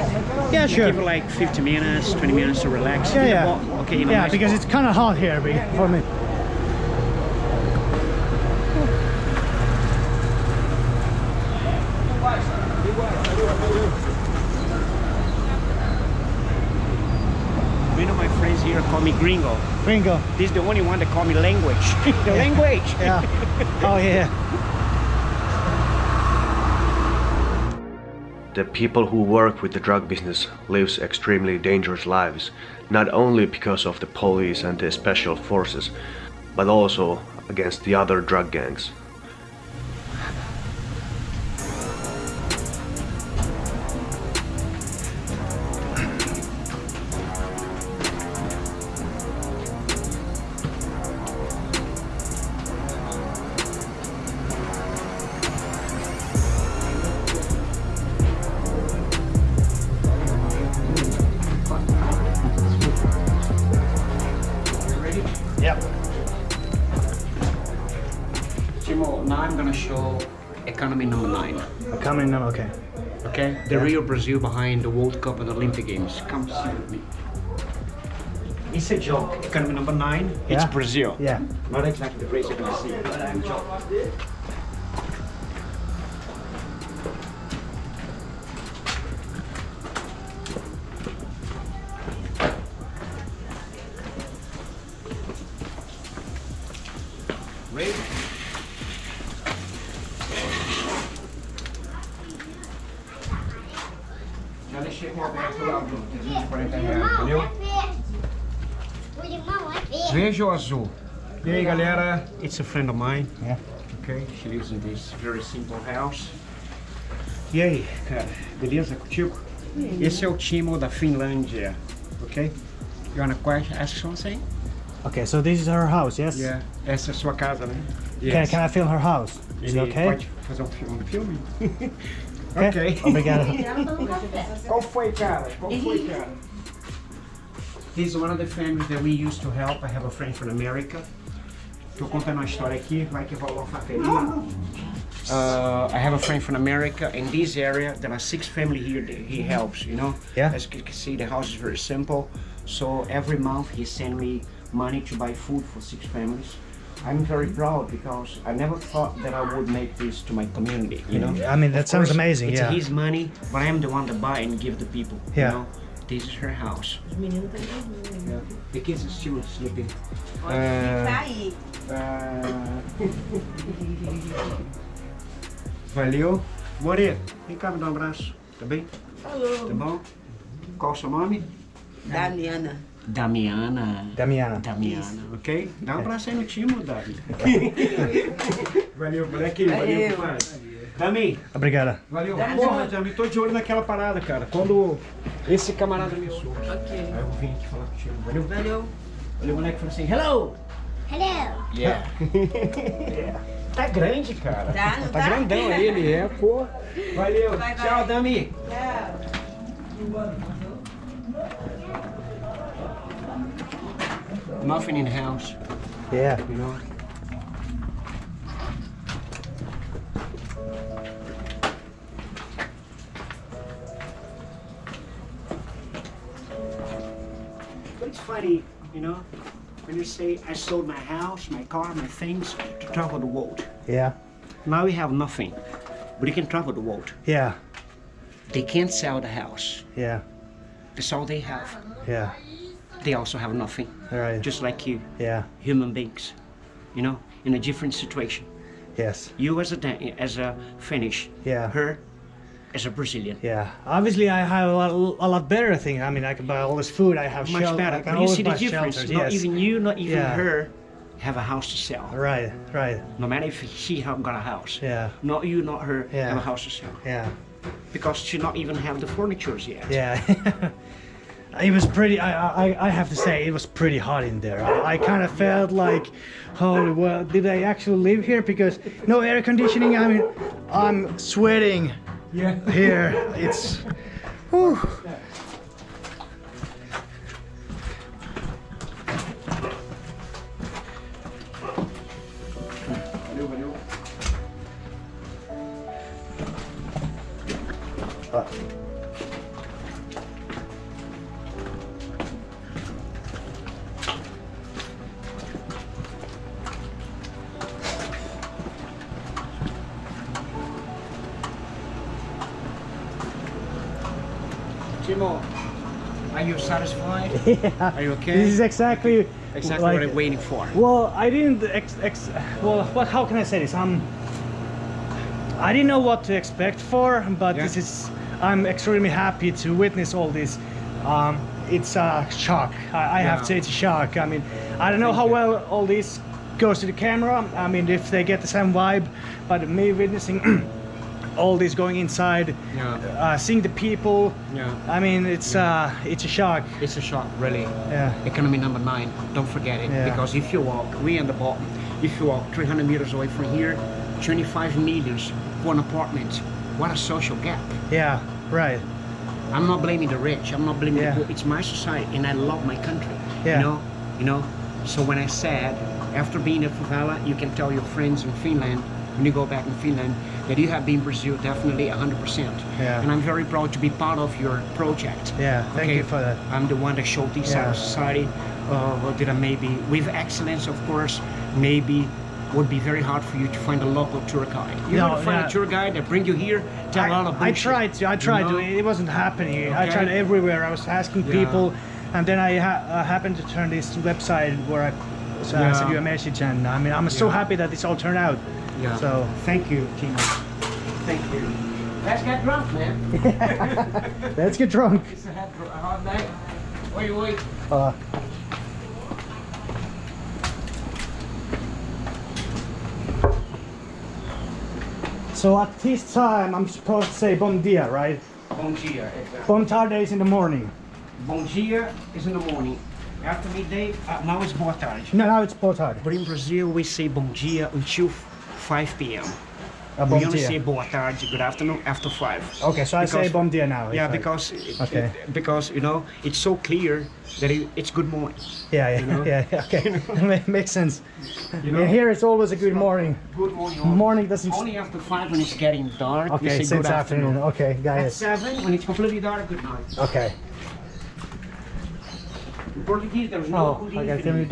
Yeah, sure. give it like 50 minutes, 20 minutes to relax. Yeah, yeah. Okay, Yeah, because it's kind of hot here for me. Many of my friends here call me gringo. Gringo. This is the only one that call me language. [LAUGHS] the language. Yeah. oh yeah. The people who work with the drug business lives extremely dangerous lives, not only because of the police and the special forces, but also against the other drug gangs. Brazil behind the World Cup and the Olympic Games. Come see with me. It's a joke. Economy number nine, it's Brazil. Yeah. Not exactly the place you're gonna see. but a joke. Lá, Bruno. 340 reais, entendeu? O limão é verde. Ou azul? E aí, galera? It's a friend of mine. Yeah. Okay, she lives in this very simple house. E aí, cara, beleza contigo? Esse é o Timo da Finlândia, ok? You wanna question, ask something? Okay, so this is her house, yes? Yeah. Essa é a sua casa, né? Can, can I film her house? Is it okay? pode fazer um filme? [LAUGHS] Filme? Ok? Ok. Obrigado. Qual foi, cara? Qual foi, cara? He's one of the families that we used to help. I have a friend from America. Tô contando uma história aqui, vai que rola uma faqueirinha. Uh, I have a friend from America. In this area, there are six family here that he helps, you know? Yeah. As you can see, the house is very simple. So every month he send me money to buy food for six families. I'm very proud because I never thought that I would make this to my community, you know? I mean, that Of sounds course, amazing, It's yeah. his money, but I am the one that buy and give the people, Yeah. you know? This is her house. Yeah. The kids are still sleeping. Uh, uh, Valeu. More, vem cá me dar um abraço. Tá bem? Alô. Tá bom? Qual o seu nome? Damiana. Damiana. Damiana. Damiana, ok? Dá um abraço aí no timo, Dami. [LAUGHS] valeu, moleque. Valeu, Valeu. compadre. Dami, Obrigado. valeu. Porra, Dami, tô de olho naquela parada, cara. Quando esse camarada me surge. Ok. Aí eu vim aqui falar contigo. Valeu? Valeu. Valeu, moleque. Falou assim, hello. Hello. Yeah. yeah. [LAUGHS] Tá grande, cara. Tá, não tá? tá? grandão ele, é, pô. [LAUGHS] Valeu. Vai, vai. Tchau, Dami. Nothing in the house, Yeah. you know. But it's funny, you know, when you say I sold my house, my car, my things to travel the world. Yeah. Now we have nothing, but you can travel the world. Yeah. They can't sell the house. Yeah. That's all they have. Yeah. They also have nothing, right. just like you, Yeah. human beings. You know, in a different situation. Yes. You as a as a Finnish, Yeah. her as a Brazilian. Yeah. Obviously, I have a lot, a lot better thing. I mean, I can buy all this food. I have Much shelter. better. But you see the difference. shelters. Not yes. even you, not even Yeah. her, have a house to sell. Right. Right. No matter if she have got a house. Yeah. Not you, not her, Yeah. have a house to sell. Yeah. Because she not even have the furnitures yet. Yeah. [LAUGHS] it was pretty. I, I I have to say it was pretty hot in there. I, I kind of felt like, holy well, did I actually live here? Because no air conditioning. I mean, I'm sweating. Yeah. Here, it's. Whew. Timo, are you satisfied? [LAUGHS] Yeah. Are you okay? This is exactly. Exactly like- what I'm waiting for. Well, I didn't ex, ex well, what, how can I say this? Um, I didn't know what to expect for, but Yeah. this is, I'm extremely happy to witness all this. Um, it's a shock. I, I have to say it's a shock. I mean, I don't know how well all this goes to the camera. I mean, if they get the same vibe, but me witnessing [CLEARS THROAT] all this going inside, Yeah. uh, seeing the people, Yeah. I mean, it's uh, it's a shock. It's a shock, really. Yeah. Economy number nine, don't forget it. Yeah. Because if you walk, we on the bottom, if you walk 300 meters away from here, 25 millions for an apartment. What a social gap. Yeah, right. I'm not blaming the rich. I'm not blaming Yeah. the poor. It's my society, and I love my country. Yeah. You know, you know. So when I said, after being in favela, you can tell your friends in Finland when you go back in Finland that you have been Brazil definitely 100%. Yeah. And I'm very proud to be part of your project. Yeah, thank you for that. I'm the one that showed this Yeah. society. Uh, what did I maybe, with excellence, of course, maybe would be very hard for you to find a local tour guide. You No, want to find yeah. a tour guide that bring you here, tell I, a lot of I tried to. I tried you to. It wasn't happening. I tried everywhere. I was asking Yeah. people, and then I ha- uh, happened to turn this website where I so I Yeah. sent you a message, and I mean, I'm so happy that this all turned out. Yeah. So Thank you, Timo. Thank you. Let's get drunk, man. [LAUGHS] let's get drunk. It's a hard, night. Wait, wait. Uh, so at this time, I'm supposed to say bom dia, right? Bom dia, exactly. Bom tarde is in the morning. Bom dia is in the morning. After midday, uh, now it's boa tarde. No, now it's boa tarde. But in Brazil, we say bom dia until 5 p.m. A we only dia. say boa tarde, good afternoon after five. Okay, so I say Because- bom dia now. Yeah, because it- Okay. it- because you know it's so clear that it, it's good morning. Yeah, yeah, you know? yeah, [LAUGHS] yeah, okay. [LAUGHS] Ma- Makes sense. You know? Here it's always a good morning. Good morning. Morning doesn't. Only after five when it's getting dark. we Okay, say since good afternoon. Okay, At guys. seven when it's completely dark, good night. Okay. In Portuguese, there's no Oh, good got evening.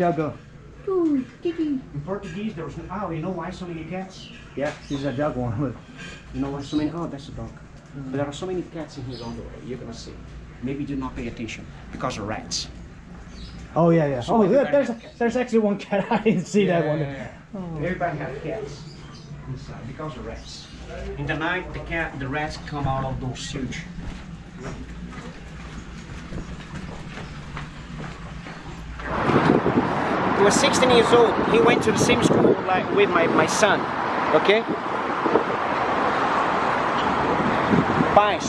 In Portuguese, there's no. Oh, you know why so many cats? Yeah, this is a dog one. Look. [LAUGHS] You know why so many? Oh, that's a dog. But there are so many cats in here on the way. You're gonna see. Maybe do not pay attention because of rats. Oh yeah, yeah. So Oh, everybody there's cats. there's actually one cat. [LAUGHS] I didn't see that one. Oh. Everybody has cats inside because of rats. In the night, the cat, the rats come out of those huge. He was 16 years old. He went to the same school like with my, my son. Okay? Paz,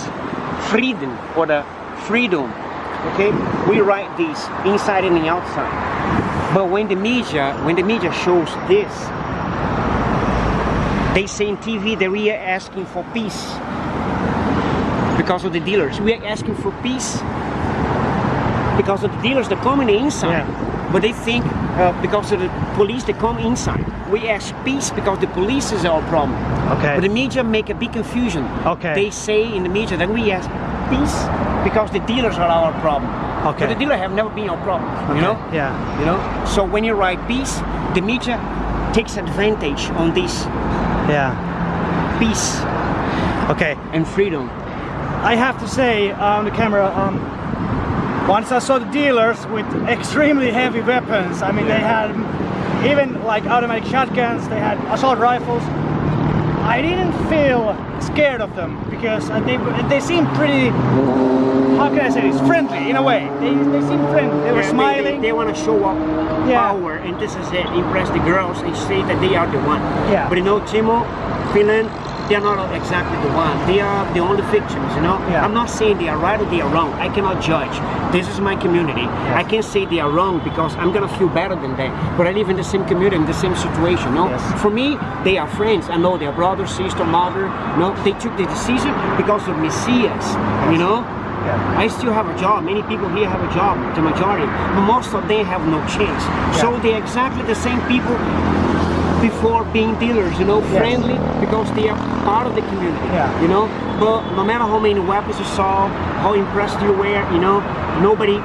freedom or the freedom. Okay? We write this inside and the outside. But when the media, when the media shows this, they say in TV that we are asking for peace because of the dealers. We are asking for peace because of the dealers that come in the inside. But they think uh, because of the police that come inside. We ask peace because the police is our problem. Okay. But the media make a big confusion. Okay. They say in the media that we ask peace because the dealers are our problem. Okay. But the dealer have never been our problem. You know? Yeah. You know? So when you write peace, the media takes advantage on this Yeah. peace Okay. and freedom. I have to say on the camera, um, once I saw the dealers with extremely heavy weapons, I mean they had even like automatic shotguns, they had assault rifles. I didn't feel scared of them because they they seemed pretty, how can I say this, friendly in a way. They, they seemed friendly, they were Yeah, smiling. They, want to show up Yeah. power, and this is it. Impress the girls and say that they are the one. Yeah. But you know, Timo, Finland, they are not exactly the one. They are the only victims. You know. Yeah. I'm not saying they are right or they are wrong. I cannot judge. This is my community. I can't say they are wrong because I'm gonna feel better than them. But I live in the same community, in the same situation. No. Yes. For me, they are friends. I know they are brother, sister, mother. No. They took the decision because of Messias. You know. Yeah. I still have a job. Many people here have a job, the majority, but most of them have no chance. So they're exactly the same people before being dealers, you know, friendly because they are part of the community. Yeah. You know, but no matter how many weapons you saw, how impressed you were, you know, nobody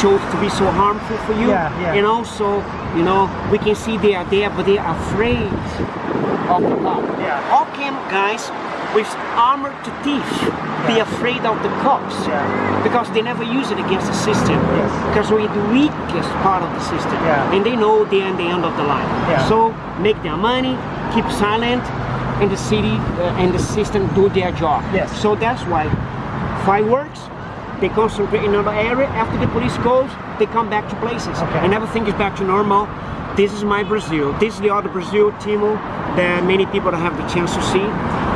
shows to be so harmful for you. Yeah, yeah. And also, you know, we can see they are there, but they are afraid of the cop. Yeah. How can guys with armor to teeth be afraid of the cops? Because they never use it against the system. Yes. Because we're the weakest part of the system. Yeah. And they know they're at the end of the line. So make their money, keep silent, and the city uh, and the system do their job. Yes. So that's why fireworks, they concentrate in another area. After the police goes, they come back to places. Okay. And everything is back to normal. This is my Brazil. This is the other Brazil, Timo, that many people don't have the chance to see.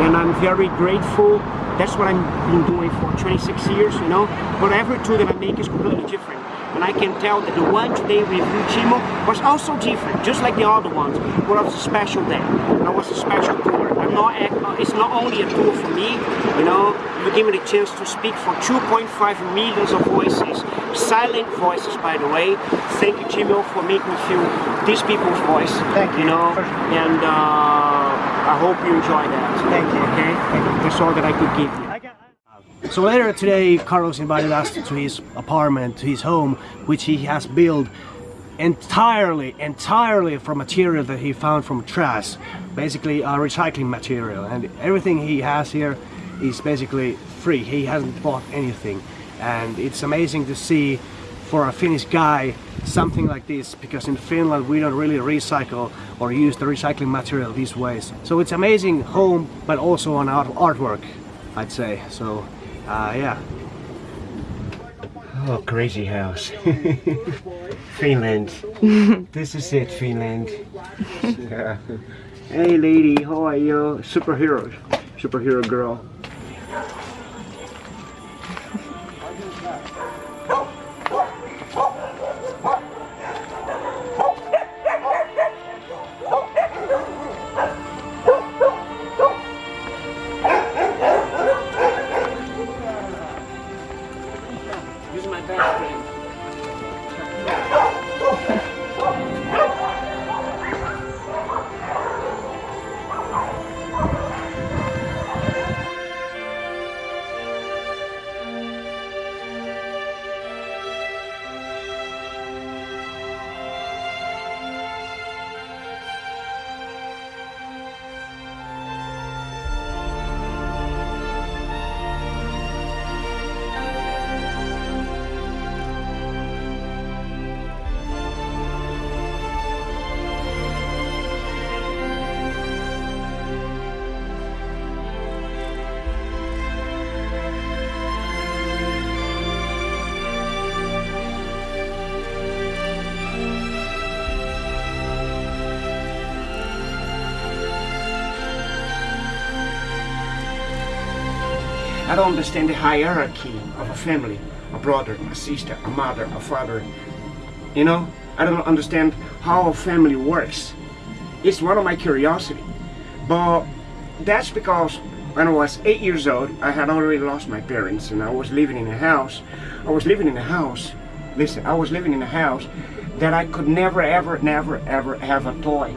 And I'm very grateful. That's what I've been doing for 26 years, you know. But every tour that I make is completely different. And I can tell that the one today with Timo, was also different, just like the other ones. But it was a special day. It was a special tour. I'm not, it's not only a tour for me, you know. You give me the chance to speak for 2.5 millions of voices, silent voices, by the way. Thank you, Timo, for making me feel these people's voice. Thank you. You know, and uh, I hope you enjoy that. Thank you. Okay, that's all that I could give you. So later today, Carlos invited us to his apartment, to his home, which he has built entirely, entirely from material that he found from trash, basically a recycling material. And everything he has here is basically free. He hasn't bought anything. And it's amazing to see for a Finnish guy something like this because in Finland we don't really recycle or use the recycling material these ways. So it's amazing home but also an art artwork I'd say. So uh, yeah. Oh, crazy house. [LAUGHS] Finland. [LAUGHS] this is it, Finland. Yeah. [LAUGHS] Hey lady, how are you? Superhero. Superhero girl. I don't understand the hierarchy of a family, a brother, a sister, a mother, a father. You know, I don't understand how a family works. It's one of my curiosity. But that's because when I was eight years old, I had already lost my parents and I was living in a house. I was living in a house, listen, I was living in a house that I could never, ever, never, ever have a toy.